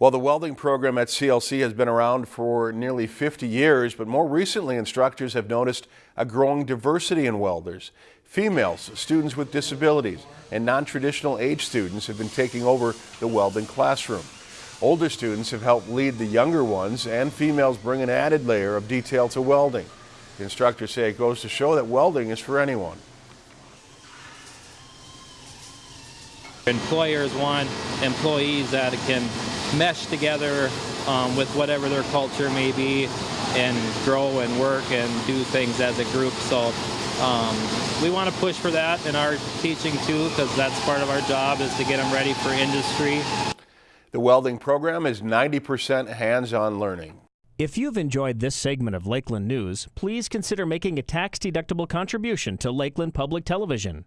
Well, the welding program at CLC has been around for nearly 50 years, but more recently instructors have noticed a growing diversity in welders. Females, students with disabilities, and non-traditional age students have been taking over the welding classroom. Older students have helped lead the younger ones, and females bring an added layer of detail to welding. The instructors say it goes to show that welding is for anyone. Employers want employees that can mesh together um, with whatever their culture may be and grow and work and do things as a group. So um, we want to push for that in our teaching too because that's part of our job is to get them ready for industry. The welding program is 90% hands-on learning. If you've enjoyed this segment of Lakeland News, please consider making a tax-deductible contribution to Lakeland Public Television.